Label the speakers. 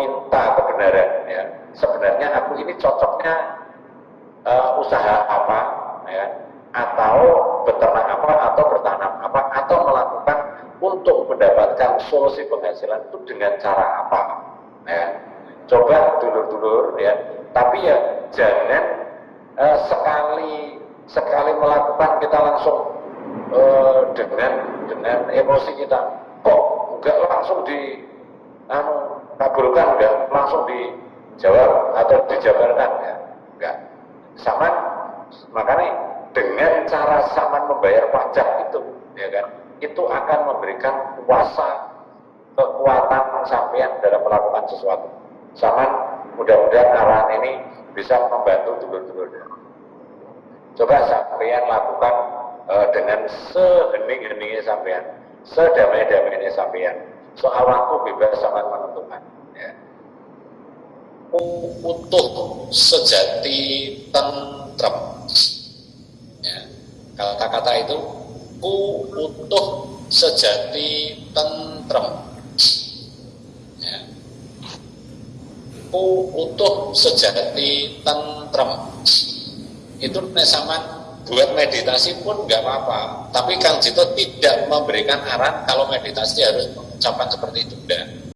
Speaker 1: meminta kebenaran ya. Sebenarnya aku ini cocoknya uh, usaha apa ya atau beternak apa atau bertanam apa atau melakukan untuk mendapatkan solusi penghasilan itu dengan cara apa ya. Coba dulur-dulur ya. Tapi ya jangan uh, sekali sekali melakukan kita langsung uh, dengan dengan emosi kita. Kok enggak langsung di anu kabulkan enggak? Langsung dijawab atau dijabarkan? Ya enggak. Sama makanya dengan cara sama membayar pajak itu ya kan? Itu akan memberikan kuasa kekuatan sampean dalam melakukan sesuatu. Sama mudah-mudahan arahan ini bisa membantu dulur-dulurnya coba sampean lakukan uh, dengan sehening-heningnya sampean sedamai-damainya sampean waktu bebas sangat menentukan ya. utuh sejati tentrem ya. kata-kata itu ku utuh sejati tentrem ya. ku utuh sejati tentrem itu sama buat meditasi pun nggak apa-apa. Tapi Kang Jito tidak memberikan arahan kalau meditasi harus mengucapkan seperti itu. Enggak.